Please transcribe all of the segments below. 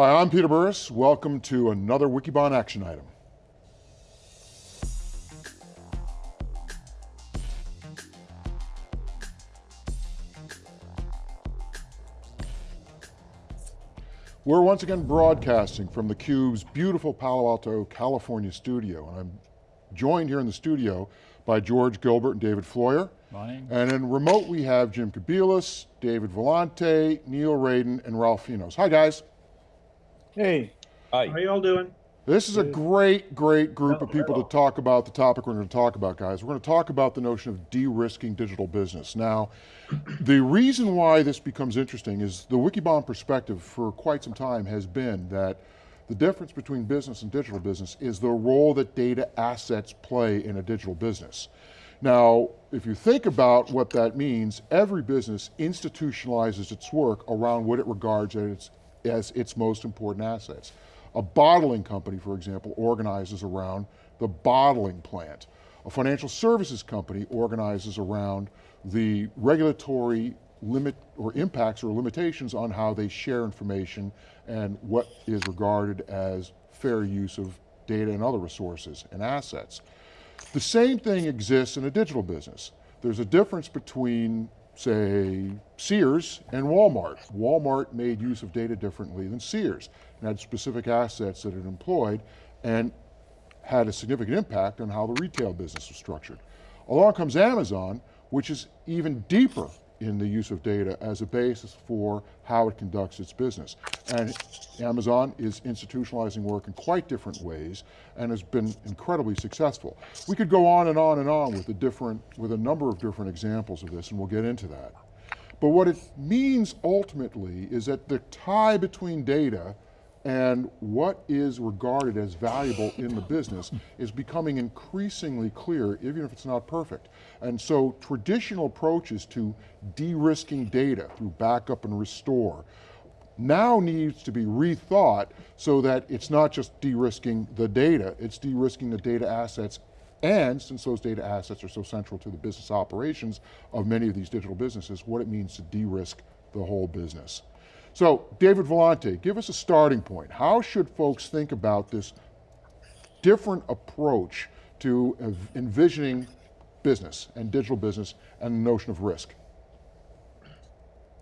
Hi, I'm Peter Burris. Welcome to another Wikibon action item. We're once again broadcasting from theCUBE's beautiful Palo Alto, California studio. And I'm joined here in the studio by George Gilbert and David Floyer. Morning. And in remote we have Jim Kobielus, David Vellante, Neil Raden, and Ralph Finos. Hi guys. Hey. Hi. How y'all doing? This is a great, great group of people to talk about the topic we're going to talk about, guys. We're going to talk about the notion of de-risking digital business. Now, the reason why this becomes interesting is the Wikibon perspective for quite some time has been that the difference between business and digital business is the role that data assets play in a digital business. Now, if you think about what that means, every business institutionalizes its work around what it regards as its, as its most important assets. A bottling company, for example, organizes around the bottling plant. A financial services company organizes around the regulatory limit or impacts or limitations on how they share information and what is regarded as fair use of data and other resources and assets. The same thing exists in a digital business. There's a difference between say, Sears and Walmart. Walmart made use of data differently than Sears and had specific assets that it employed and had a significant impact on how the retail business was structured. Along comes Amazon, which is even deeper in the use of data as a basis for how it conducts its business. And Amazon is institutionalizing work in quite different ways and has been incredibly successful. We could go on and on and on with a different, with a number of different examples of this and we'll get into that. But what it means ultimately is that the tie between data and what is regarded as valuable in the business is becoming increasingly clear, even if it's not perfect. And so traditional approaches to de-risking data through backup and restore now needs to be rethought so that it's not just de-risking the data, it's de-risking the data assets and since those data assets are so central to the business operations of many of these digital businesses, what it means to de-risk the whole business. So David Vellante, give us a starting point. How should folks think about this different approach to envisioning business and digital business and the notion of risk?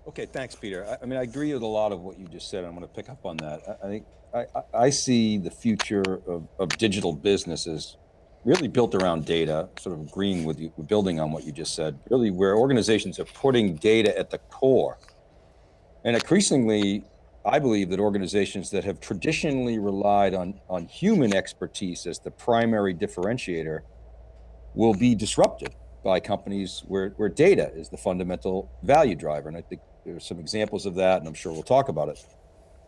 Okay, thanks, Peter. I, I, mean, I agree with a lot of what you just said. I'm going to pick up on that. I, I think I, I, see the future of, of digital businesses really built around data, sort of agreeing with you, building on what you just said, really where organizations are putting data at the core and increasingly, I believe that organizations that have traditionally relied on, on human expertise as the primary differentiator will be disrupted by companies where, where data is the fundamental value driver. And I think there's some examples of that, and I'm sure we'll talk about it.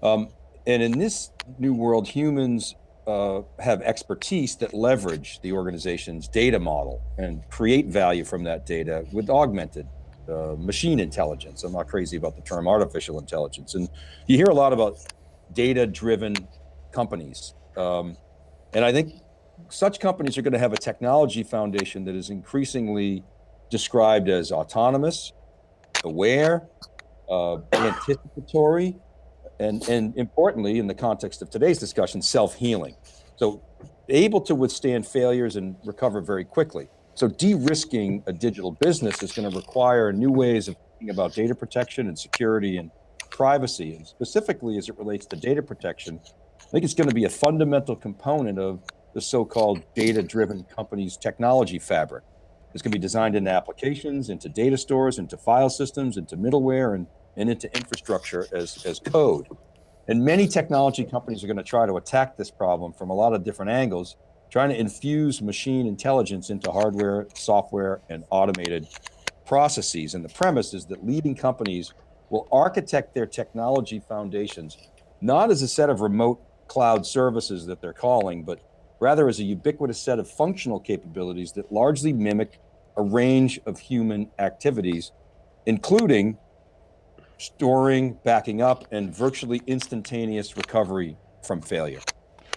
Um, and in this new world, humans uh, have expertise that leverage the organization's data model and create value from that data with augmented uh, machine intelligence. I'm not crazy about the term artificial intelligence. And you hear a lot about data-driven companies. Um, and I think such companies are going to have a technology foundation that is increasingly described as autonomous, aware, uh, anticipatory, and, and importantly, in the context of today's discussion, self-healing. So able to withstand failures and recover very quickly. So de-risking a digital business is going to require new ways of thinking about data protection and security and privacy. And specifically as it relates to data protection, I think it's going to be a fundamental component of the so-called data-driven company's technology fabric. It's going to be designed into applications, into data stores, into file systems, into middleware, and, and into infrastructure as, as code. And many technology companies are going to try to attack this problem from a lot of different angles, trying to infuse machine intelligence into hardware, software, and automated processes. And the premise is that leading companies will architect their technology foundations, not as a set of remote cloud services that they're calling, but rather as a ubiquitous set of functional capabilities that largely mimic a range of human activities, including storing, backing up, and virtually instantaneous recovery from failure.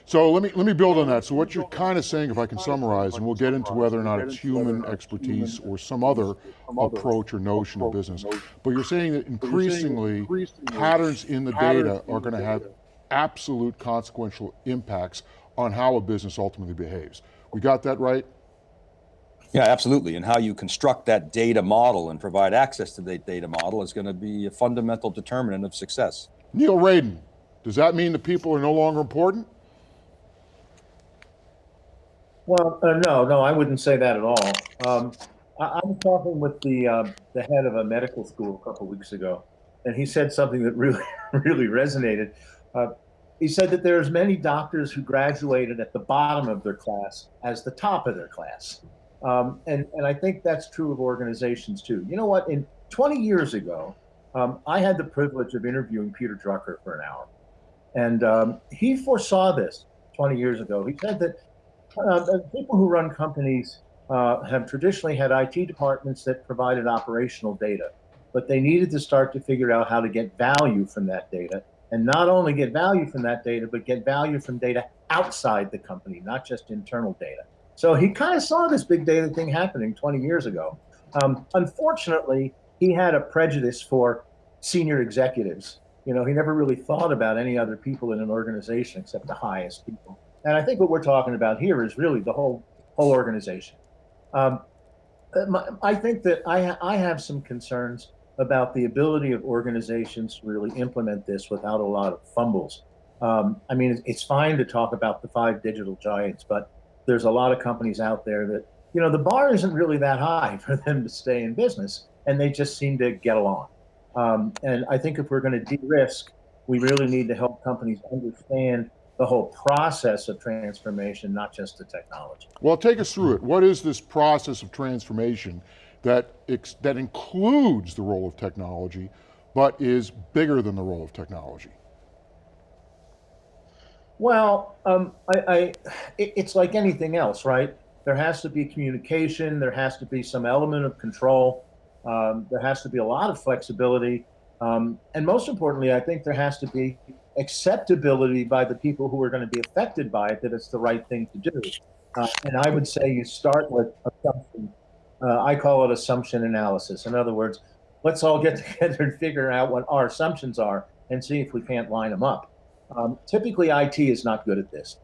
So let me, let me build on that. So what you're kind of saying, if I can summarize, and we'll get into whether or not it's human expertise or some other approach or notion of business, but you're saying that increasingly patterns in the data are going to have absolute consequential impacts on how a business ultimately behaves. We got that right? Yeah, absolutely. And how you construct that data model and provide access to that data model is going to be a fundamental determinant of success. Neil Raden, does that mean that people are no longer important? Well, uh, no, no, I wouldn't say that at all. Um, I, I'm talking with the uh, the head of a medical school a couple weeks ago, and he said something that really, really resonated. Uh, he said that there's many doctors who graduated at the bottom of their class as the top of their class, um, and and I think that's true of organizations too. You know what? In 20 years ago, um, I had the privilege of interviewing Peter Drucker for an hour, and um, he foresaw this 20 years ago. He said that uh, people who run companies uh, have traditionally had IT departments that provided operational data, but they needed to start to figure out how to get value from that data. And not only get value from that data, but get value from data outside the company, not just internal data. So he kind of saw this big data thing happening 20 years ago. Um, unfortunately, he had a prejudice for senior executives. You know, he never really thought about any other people in an organization except the highest people. And I think what we're talking about here is really the whole whole organization. Um, I think that I, I have some concerns about the ability of organizations to really implement this without a lot of fumbles. Um, I mean, it's fine to talk about the five digital giants, but there's a lot of companies out there that, you know, the bar isn't really that high for them to stay in business, and they just seem to get along. Um, and I think if we're going to de-risk, we really need to help companies understand the whole process of transformation, not just the technology. Well, take us through it. What is this process of transformation that, that includes the role of technology, but is bigger than the role of technology? Well, um, I, I, it, it's like anything else, right? There has to be communication. There has to be some element of control. Um, there has to be a lot of flexibility. Um, and most importantly, I think there has to be acceptability by the people who are going to be affected by it that it's the right thing to do. Uh, and I would say you start with assumption. Uh, I call it assumption analysis. In other words, let's all get together and figure out what our assumptions are and see if we can't line them up. Um, typically, IT is not good at this.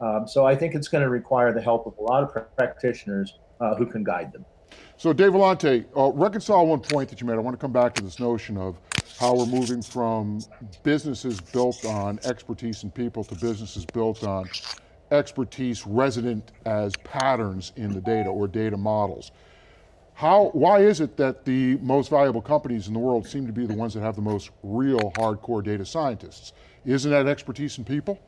Um, so I think it's going to require the help of a lot of practitioners uh, who can guide them. So Dave Vellante, uh, reconcile one point that you made. I want to come back to this notion of how we're moving from businesses built on expertise and people to businesses built on expertise resident as patterns in the data or data models. How, why is it that the most valuable companies in the world seem to be the ones that have the most real hardcore data scientists? Isn't that expertise in people?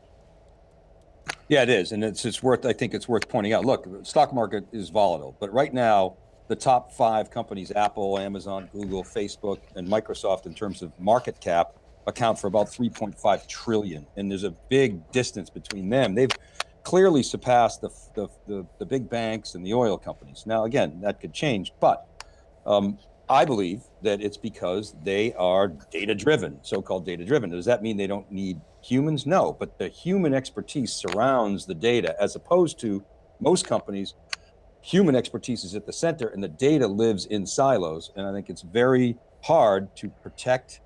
Yeah, it is, and it's it's worth. I think it's worth pointing out. Look, the stock market is volatile, but right now, the top five companies: Apple, Amazon, Google, Facebook, and Microsoft, in terms of market cap, account for about 3.5 trillion. And there's a big distance between them. They've clearly surpassed the the, the, the big banks and the oil companies. Now, again, that could change, but um, I believe that it's because they are data driven, so-called data driven. Does that mean they don't need humans? No, but the human expertise surrounds the data as opposed to most companies, human expertise is at the center and the data lives in silos. And I think it's very hard to protect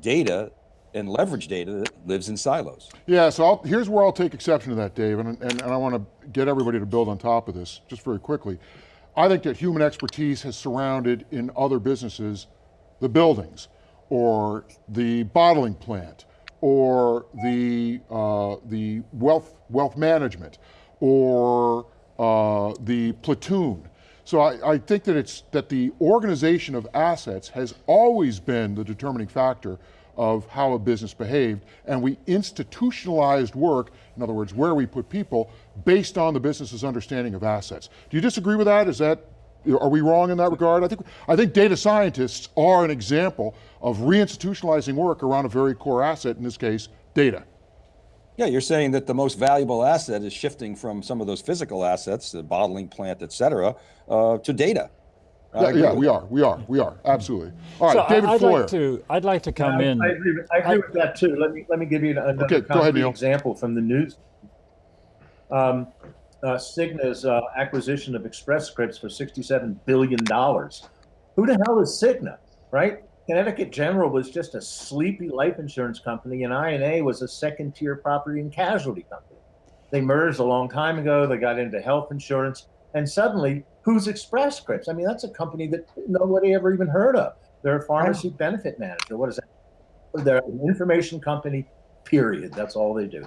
data and leverage data that lives in silos. Yeah, so I'll, here's where I'll take exception to that, Dave, and, and, and I want to get everybody to build on top of this, just very quickly. I think that human expertise has surrounded in other businesses the buildings or the bottling plant or the, uh, the wealth, wealth management or uh, the platoon. So I, I think that it's that the organization of assets has always been the determining factor of how a business behaved, and we institutionalized work, in other words, where we put people, based on the business's understanding of assets. Do you disagree with that? Is that, are we wrong in that regard? I think, I think data scientists are an example of reinstitutionalizing work around a very core asset, in this case, data. Yeah, you're saying that the most valuable asset is shifting from some of those physical assets, the bottling plant, et cetera, uh, to data. Yeah, yeah we are, we are, we are, absolutely. All right, so David I'd Floyer. Like to, I'd like to come Yeah, in. I agree, with, I agree with that too. Let me let me give you another Okay, go ahead, example from the news. Um, uh, Cigna's uh, acquisition of Express Scripts for sixty-seven billion dollars. Who the hell is Cigna, right? Connecticut General was just a sleepy life insurance company, and INA was a second tier property and casualty company. They merged a long time ago. They got into health insurance, and suddenly, who's Express Scripts? I mean, that's a company that nobody ever even heard of. They're a pharmacy benefit manager. What is that? They're an information company. Period. That's all they do.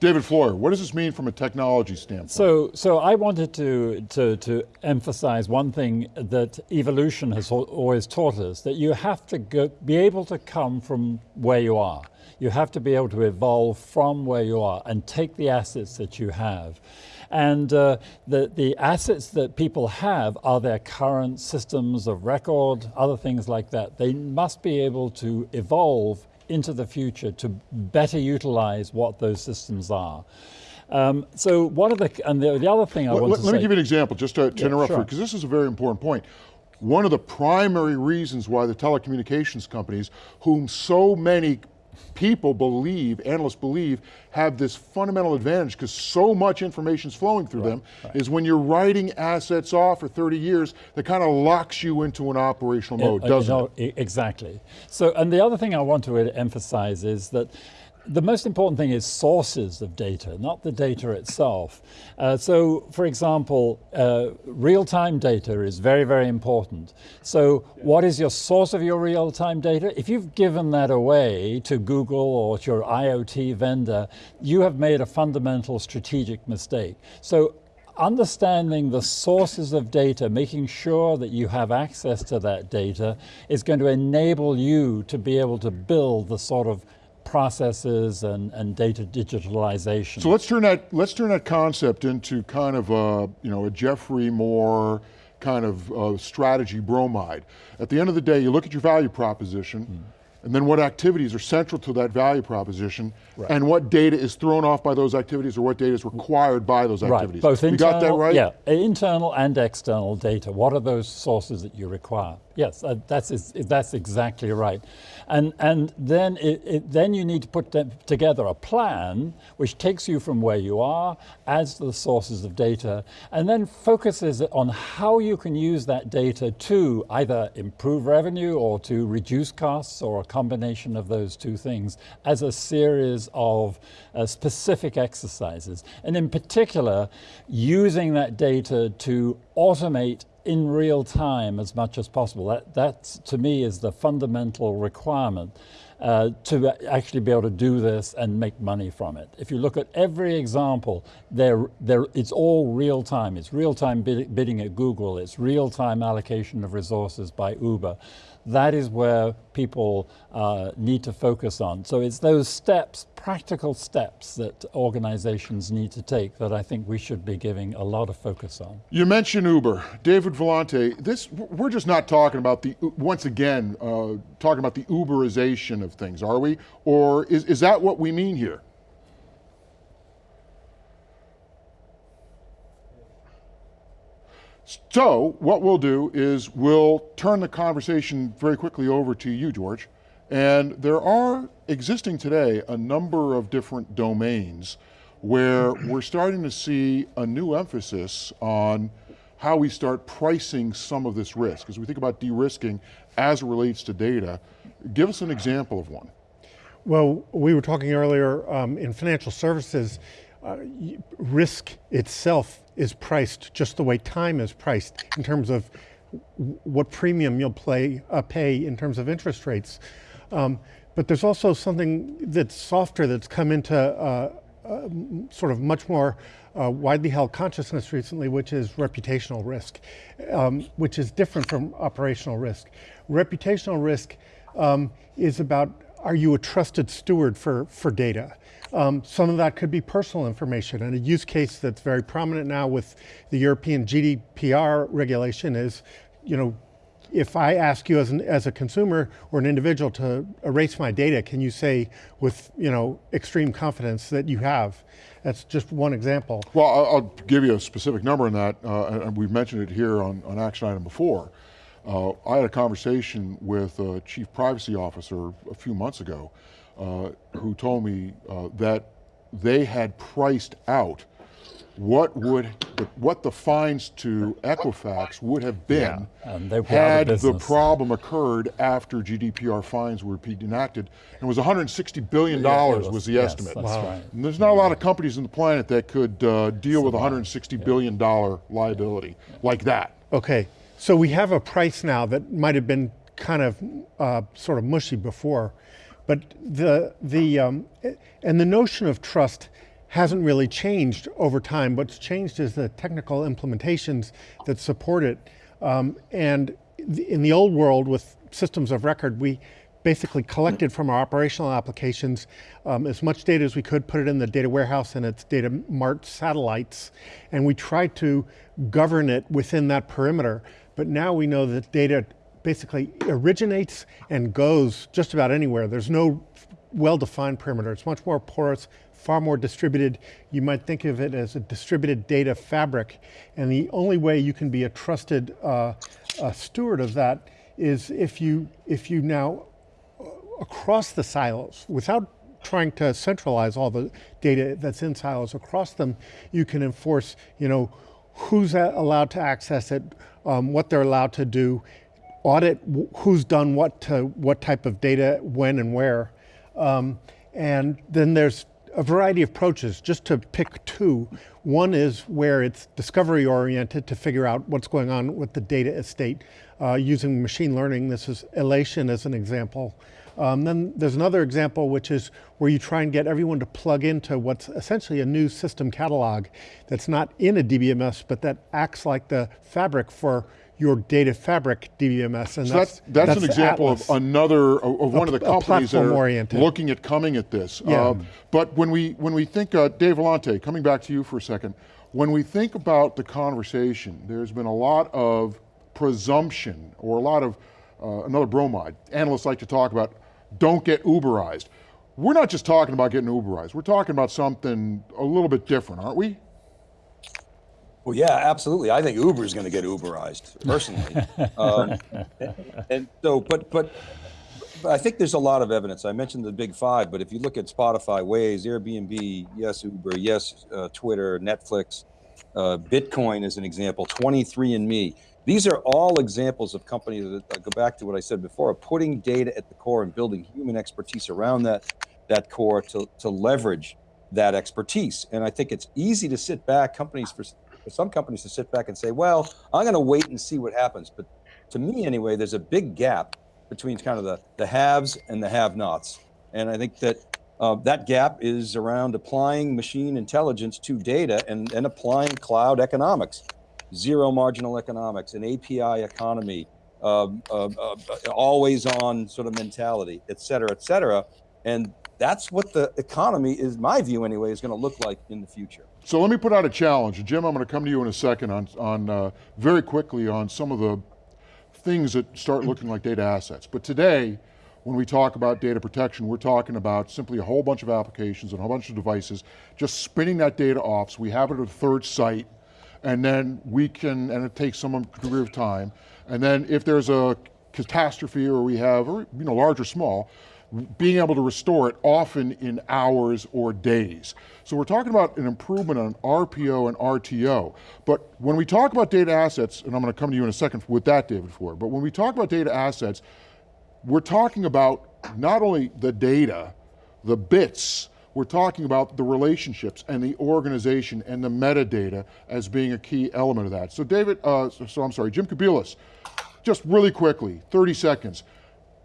David Floyer, what does this mean from a technology standpoint? So, so I wanted to, to, to emphasize one thing that evolution has always taught us, that you have to go, be able to come from where you are. You have to be able to evolve from where you are and take the assets that you have. And uh, the, the assets that people have are their current systems of record, other things like that. They must be able to evolve into the future to better utilize what those systems are. Um, so one of the and the, the other thing I want let- to let say. me give you an example, just to, to Yeah, interrupt sure. you, because this is a very important point. One of the primary reasons why the telecommunications companies, whom so many people believe, analysts believe, have this fundamental advantage because so much information is flowing through them, is when you're writing assets off for 30 years, that kind of locks you into an operational mode, Uh, doesn't no, it? Exactly. So, and the other thing I want to emphasize is that the most important thing is sources of data, not the data itself. Uh, so, for example, uh, real-time data is very, very important. So, what is your source of your real-time data? If you've given that away to Google or to your IoT vendor, you have made a fundamental strategic mistake. So, understanding the sources of data, making sure that you have access to that data is going to enable you to be able to build the sort of processes and, and data digitalization. So let's turn that let's turn that concept into kind of a you know a Geoffrey Moore kind of uh, strategy bromide. At the end of the day, you look at your value proposition, Hmm. and then what activities are central to that value proposition, and what data is thrown off by those activities, or what data is required by those activities. Right, both you internal, got that right? Yeah, internal and external data. What are those sources that you require? Yes, uh, that's is, that's exactly right, and and then it, it, then you need to put together a plan which takes you from where you are, adds to the sources of data, and then focuses on how you can use that data to either improve revenue or to reduce costs, or a combination of those two things, as a series of uh, specific exercises, and in particular, using that data to automate in real time as much as possible. That, that to me is the fundamental requirement uh, to actually be able to do this and make money from it. If you look at every example, they're, they're, it's all real time. It's real time bidding at Google, it's real time allocation of resources by Uber. That is where people uh, need to focus on. So it's those steps, practical steps that organizations need to take that I think we should be giving a lot of focus on. You mentioned Uber, David Vellante. This we're just not talking about the once again uh, talking about the Uberization of things, are we? Or is is that what we mean here? So what we'll do is we'll turn the conversation very quickly over to you, George. And there are existing today a number of different domains where we're starting to see a new emphasis on how we start pricing some of this risk. As we think about de-risking as it relates to data, give us an example of one. Well, we were talking earlier um, in financial services, risk itself is priced just the way time is priced in terms of what premium you'll play, uh, pay in terms of interest rates. Um, but there's also something that's softer that's come into uh, uh, sort of much more uh, widely held consciousness recently, which is reputational risk, um, which is different from operational risk. Reputational risk um, is about are you a trusted steward for, for data? Um, some of that could be personal information, and a use case that's very prominent now with the European GDPR regulation is, you know, if I ask you as, an, as a consumer or an individual to erase my data, can you say with you know extreme confidence that you have? That's just one example. Well, I'll, I'll give you a specific number on that, uh, and we've mentioned it here on, on action item before. Uh, I had a conversation with a chief privacy officer a few months ago uh, who told me uh, that they had priced out what would what the fines to Equifax would have been And they'd be out of had the business. problem occurred after GDPR fines were enacted. And it was 160 billion dollars was the yes, estimate. that's right. And there's not a lot of companies on the planet that could uh, deal with 160 billion dollar liability like that. Okay, so we have a price now that might have been kind of uh, sort of mushy before, but the the um, and the notion of trust hasn't really changed over time. What's changed is the technical implementations that support it. Um, and in the old world with systems of record, we basically collected from our operational applications um, as much data as we could, put it in the data warehouse and its data mart satellites, and we tried to govern it within that perimeter. But now we know that data basically originates and goes just about anywhere. There's no well-defined perimeter. It's much more porous, far more distributed. You might think of it as a distributed data fabric. And the only way you can be a trusted uh, uh, steward of that is if you, if you now across the silos without trying to centralize all the data that's in silos across them you can enforce you know who's allowed to access it um, what they're allowed to do audit who's done what to what type of data when and where. Um, and then there's a variety of approaches. Just to pick two one is where it's discovery oriented to figure out what's going on with the data estate uh, using machine learning. This is Alation as an example. Um, then there's another example, which is where you try and get everyone to plug into what's essentially a new system catalog that's not in a DBMS, but that acts like the fabric for your data fabric DBMS. And So that's, that's, an example of another, of, one of the companies that are platform-oriented. looking at coming at this. Yeah. Uh, but when we, when we think, uh, Dave Vellante, coming back to you for a second, when we think about the conversation, there's been a lot of presumption or a lot of, uh, another bromide. Analysts like to talk about, don't get Uberized. We're not just talking about getting Uberized, we're talking about something a little bit different, aren't we? Well, yeah, absolutely. I think Uber is going to get Uberized personally. um, and so, but, but, but I think there's a lot of evidence. I mentioned the big five, but if you look at Spotify, Waze, Airbnb, yes, Uber, yes, uh, Twitter, Netflix, uh, Bitcoin is an example, 23andMe. These are all examples of companies that I go back to what I said before, of putting data at the core and building human expertise around that, that core to, to leverage that expertise. And I think it's easy to sit back, companies for, for some companies to sit back and say, well, I'm going to wait and see what happens. But to me anyway, there's a big gap between kind of the, the haves and the have-nots. And I think that uh, that gap is around applying machine intelligence to data and, and applying cloud economics, zero marginal economics, an API economy, um, uh, uh, always on sort of mentality, et cetera, et cetera. And that's what the economy is, my view anyway, is going to look like in the future. So let me put out a challenge. Jim, I'm going to come to you in a second on, on uh, very quickly on some of the things that start looking like data assets. But today, when we talk about data protection, we're talking about simply a whole bunch of applications and a whole bunch of devices, just spinning that data off so we have it at a third site, and then we can, and it takes some degree of time, and then if there's a catastrophe or we have, or, you know, large or small, being able to restore it often in hours or days. So we're talking about an improvement on RPO and RTO. But when we talk about data assets, and I'm going to come to you in a second with that, David Floyer, but when we talk about data assets, we're talking about not only the data, the bits, we're talking about the relationships and the organization and the metadata as being a key element of that. So David, uh, so, so I'm sorry, Jim Kobielus, just really quickly, 30 seconds.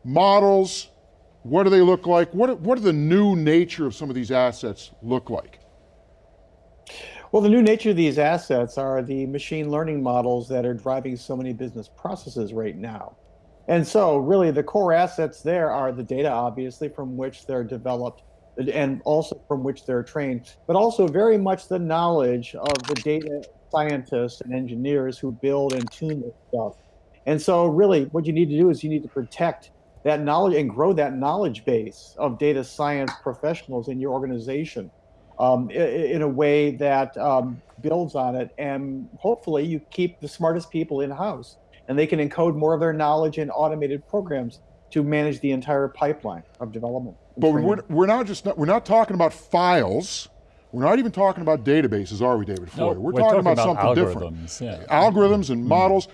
Models, what do they look like? What, what do the new nature of some of these assets look like? Well, the new nature of these assets are the machine learning models that are driving so many business processes right now. And so, really, the core assets there are the data, obviously, from which they're developed and also from which they're trained, but also very much the knowledge of the data scientists and engineers who build and tune this stuff. And so, really, what you need to do is you need to protect that knowledge and grow that knowledge base of data science professionals in your organization um, in, in, a way that um, builds on it. And hopefully, you keep the smartest people in house and they can encode more of their knowledge in automated programs to manage the entire pipeline of development. But we're, we're not just not, we're not talking about files. We're not even talking about databases, are we, David No, Floyer? we're, talking, about, something different. algorithms, yeah. Algorithms and models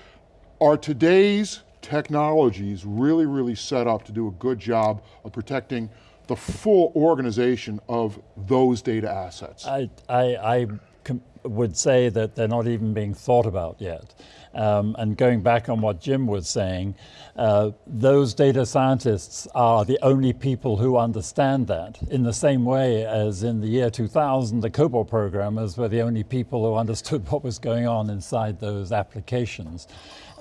are today's technologies really, really set up to do a good job of protecting the full organization of those data assets. I, I, I would say that they're not even being thought about yet. Um, and going back on what Jim was saying, uh, those data scientists are the only people who understand that in the same way as in the year 2000, the COBOL programmers were the only people who understood what was going on inside those applications.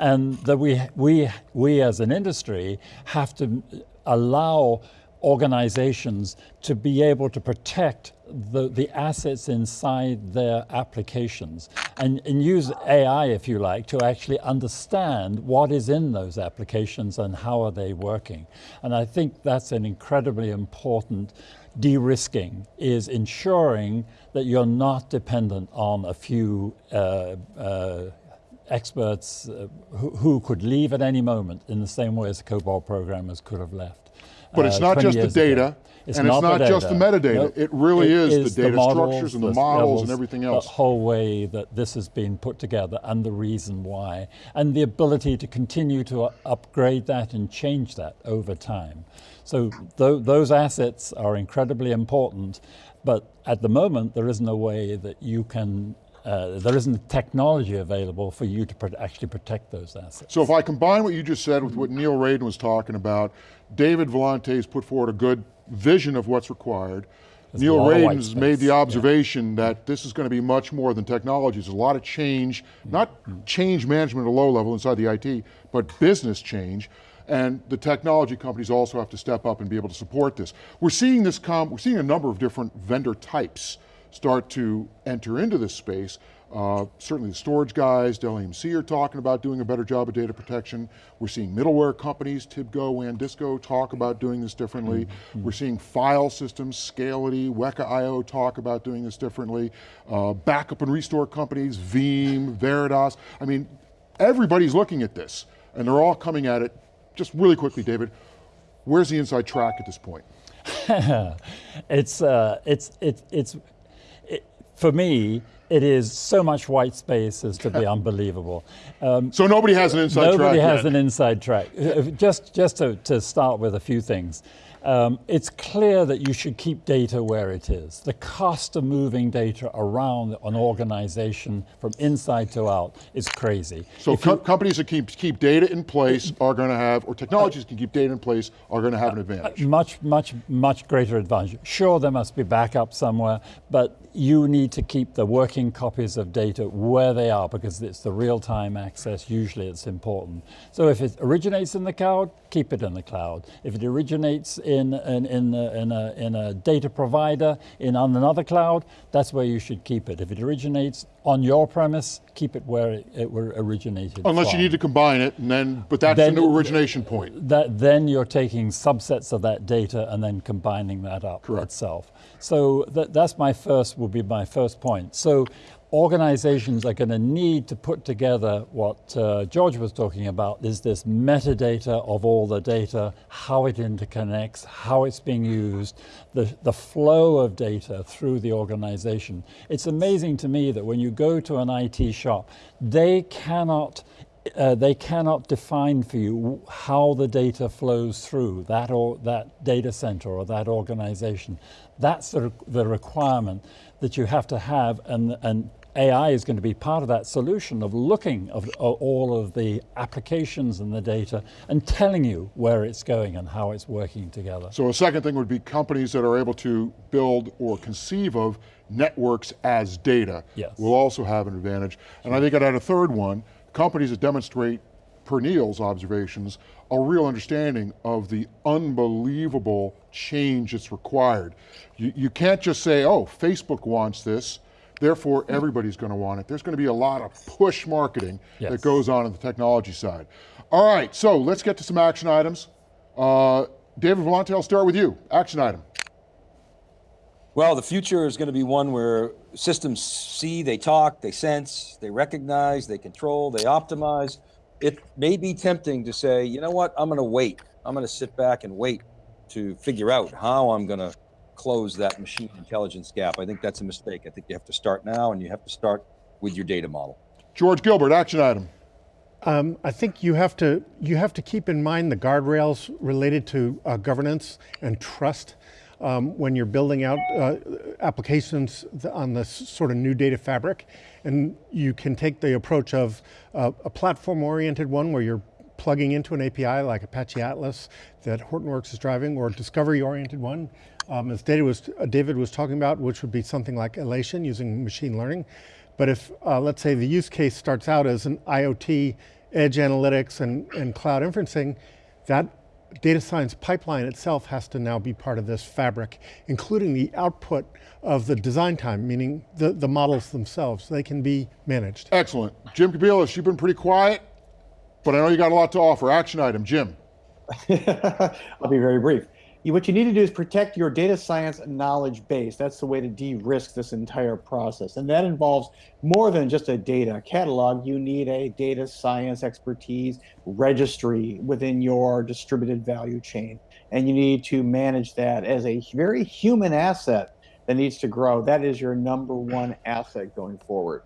And that we, we, we as an industry have to allow organizations to be able to protect the, the assets inside their applications and, and use AI, if you like, to actually understand what is in those applications and how are they working. And I think that's an incredibly important de-risking is ensuring that you're not dependent on a few uh, uh, experts uh, who, who could leave at any moment in the same way as COBOL programmers could have left. But it's uh, not just the data, It's and it's not not just the metadata. Nope. It really is the is data models, structures and the the models and everything else. The whole way that this has been put together and the reason why, and the ability to continue to upgrade that and change that over time. So tho- those assets are incredibly important, but at the moment there isn't a way that you can. Uh, there isn't the technology available for you to pro- actually protect those assets. So if I combine what you just said with what Neil Raden was talking about, David Vellante has put forward a good vision of what's required. There's Neil lot of white Raden has made the yeah. observation that this is going to be much more than technology. There's a lot of change, not change management at a low level inside the IT, but business change. And the technology companies also have to step up and be able to support this. We're seeing this come, we're seeing a number of different vendor types start to enter into this space. Uh, certainly the storage guys, Dell EMC are talking about doing a better job of data protection. We're seeing middleware companies, Tibco, WANDisco, talk about doing this differently. We're seeing file systems, Scality, Weka.io talk about doing this differently. Uh, backup and restore companies, Veeam, Veritas. I mean, everybody's looking at this and they're all coming at it. Just really quickly, David, where's the inside track at this point? it's uh, it's it's it's it, for me. It is so much white space as to be unbelievable. Um, So nobody has an inside track Nobody has yet. an inside track. Uh, Just, just to, to start with a few things. Um, it's clear that you should keep data where it is. The cost of moving data around an organization from inside to out is crazy. So If you- companies that keep, keep data in place are going to have, or technologies that can keep data in place are going to have an advantage. much, much, much greater advantage. Sure, there must be backup somewhere, but you need to keep the working copies of data where they are because it's the real-time access. Usually, it's important. So if it originates in the cloud, keep it in the cloud. If it originates in in in a, in a, in a data provider in on another cloud, that's where you should keep it. If it originates on your premise, keep it where it, it were originated. Unless you need to combine it, and then, but that's Then- the new origination point. that then you're taking subsets of that data and then combining that up Correct. itself. So that, that's my first, will be my first point. So organizations are going to need to put together what uh, George was talking about is this metadata of all the data, how it interconnects, how it's being used, the, the flow of data through the organization. It's amazing to me that when you go to an IT shop, they cannot uh, they cannot define for you how the data flows through that or that data center or that organization. That's the, the requirement that you have to have, and, and AI is going to be part of that solution of looking of, of all of the applications and the data and telling you where it's going and how it's working together. So a second thing would be companies that are able to build or conceive of networks as data Yes. will also have an advantage. And I think I'd add a third one, companies that demonstrate, per Neil's observations, a real understanding of the unbelievable change that's required. You, you can't just say, oh, Facebook wants this, therefore everybody's going to want it. There's going to be a lot of push marketing that goes on in the technology side. All right, so let's get to some action items. Uh, David Vellante, I'll start with you. Action item. Well, the future is going to be one where systems see, they talk, they sense, they recognize, they control, they optimize. It may be tempting to say, you know what, I'm going to wait. I'm going to sit back and wait to figure out how I'm going to close that machine intelligence gap. I think that's a mistake. I think you have to start now and you have to start with your data model. George Gilbert, action item. Um, I think you have to you have to keep in mind the guardrails related to uh, governance and trust um, when you're building out uh, applications on this sort of new data fabric, and you can take the approach of uh, a platform-oriented one where you're plugging into an API like Apache Atlas that Hortonworks is driving, or a discovery-oriented one, um, as was, uh, David was talking about, which would be something like Alation using machine learning. But if, uh, let's say the use case starts out as an IoT, edge analytics and, and cloud inferencing, that data science pipeline itself has to now be part of this fabric, including the output of the design time, meaning the, the models themselves. They can be managed. Excellent. Jim Kobielus, you've been pretty quiet, but I know you got a lot to offer. Action item, Jim. I'll be very brief what you need to do is protect your data science knowledge base. That's the way to de-risk this entire process. And that involves more than just a data catalog. You need a data science expertise registry within your distributed value chain. And you need to manage that as a very human asset that needs to grow. That is your number one asset going forward.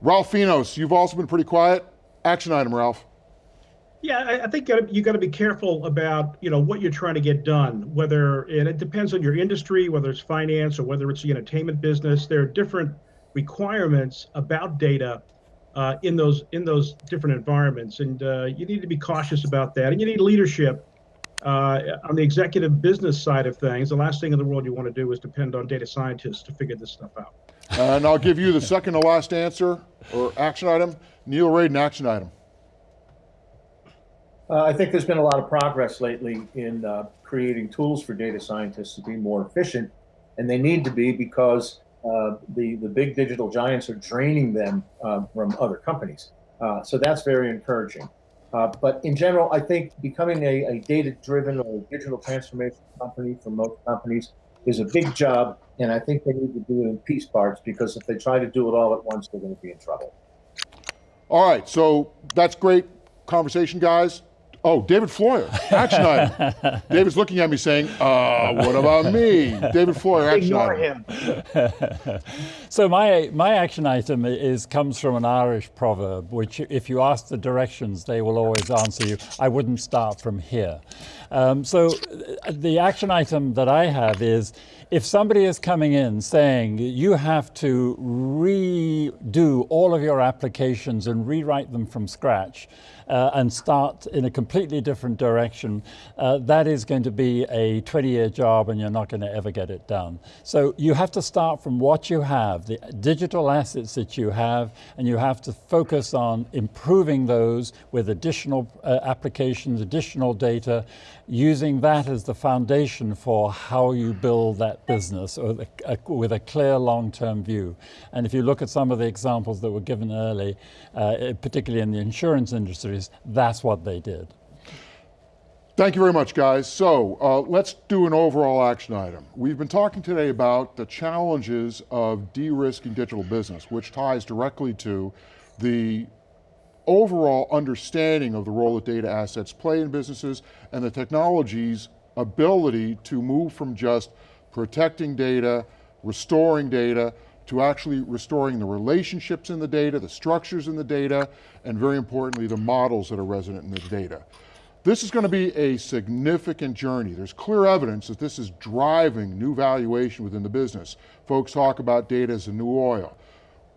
Ralph Finos, you've also been pretty quiet. Action item, Ralph. Yeah, I, I think you got to be careful about you know what you're trying to get done. Whether and it depends on your industry, whether it's finance or whether it's the entertainment business. There are different requirements about data uh, in those in those different environments, and uh, you need to be cautious about that. And you need leadership uh, on the executive business side of things. The last thing in the world you want to do is depend on data scientists to figure this stuff out. and I'll give you the second to last answer or action item. Neil Raden, action item. Uh, I think there's been a lot of progress lately in uh, creating tools for data scientists to be more efficient, and they need to be because uh, the the big digital giants are draining them uh, from other companies. Uh, so that's very encouraging. Uh, but in general, I think becoming a, a data-driven or digital transformation company for most companies is a big job, and I think they need to do it in piece parts because if they try to do it all at once, they're going to be in trouble. All right, so that's great conversation, guys. Oh, David Floyer, action item. David's looking at me saying, uh, what about me? David Floyer, action Ignore item. him. so my, my action item is comes from an Irish proverb, which if you ask the directions, they will always answer you, I wouldn't start from here. Um, so uh, the action item that I have is, if somebody is coming in saying you have to redo all of your applications and rewrite them from scratch, uh, and start in a completely different direction, uh, that is going to be a 20 year job and you're not going to ever get it done. So you have to start from what you have, the digital assets that you have, and you have to focus on improving those with additional uh, applications, additional data, using that as the foundation for how you build that business a, a, with a clear long-term view. And if you look at some of the examples that were given early, uh, particularly in the insurance industries, that's what they did. Thank you very much, guys. So uh, let's do an overall action item. We've been talking today about the challenges of de-risking digital business, which ties directly to the overall understanding of the role that data assets play in businesses and the technology's ability to move from just protecting data, restoring data, to actually restoring the relationships in the data, the structures in the data, and very importantly, the models that are resident in the data. This is going to be a significant journey. There's clear evidence that this is driving new valuation within the business. Folks talk about data as a new oil.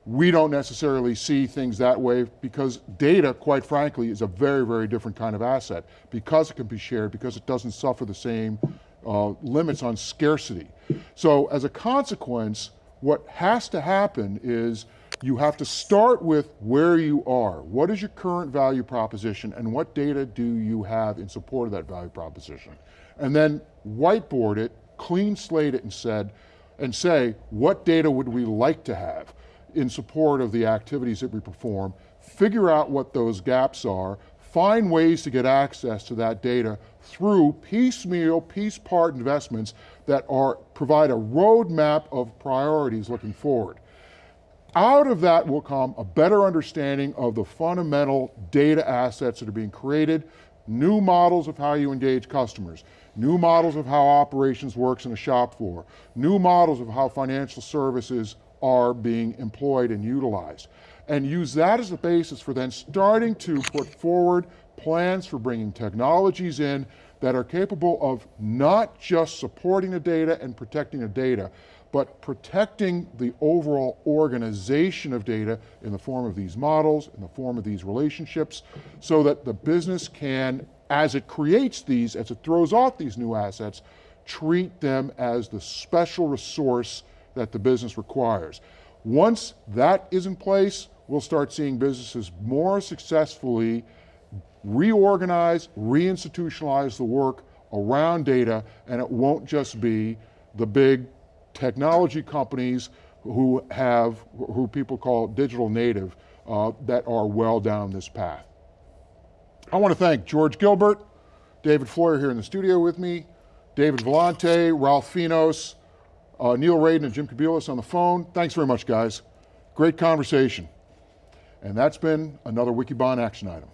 We don't necessarily see things that way because data, quite frankly, is a very, very different kind of asset because it can be shared, because it doesn't suffer the same uh, limits on scarcity. So as a consequence, what has to happen is you have to start with where you are. What is your current value proposition and what data do you have in support of that value proposition? And then whiteboard it, clean slate it and said, and say, what data would we like to have? In support of the activities that we perform, figure out what those gaps are, find ways to get access to that data through piecemeal, piece part investments that are, provide a roadmap of priorities looking forward. Out of that will come a better understanding of the fundamental data assets that are being created, new models of how you engage customers, new models of how operations works in a shop floor, new models of how financial services are being employed and utilized. And use that as a basis for then starting to put forward plans for bringing technologies in that are capable of not just supporting the data and protecting the data, but protecting the overall organization of data in the form of these models, in the form of these relationships, so that the business can, as it creates these, as it throws off these new assets, treat them as the special resource that the business requires. Once that is in place, we'll start seeing businesses more successfully reorganize, reinstitutionalize the work around data, and it won't just be the big technology companies who have, who people call digital native, uh, that are well down this path. I want to thank George Gilbert, David Floyer here in the studio with me, David Vellante, Ralph Finos, uh, Neil Raden, and Jim Kobielus on the phone. Thanks very much, guys. Great conversation. And that's been another Wikibon action item.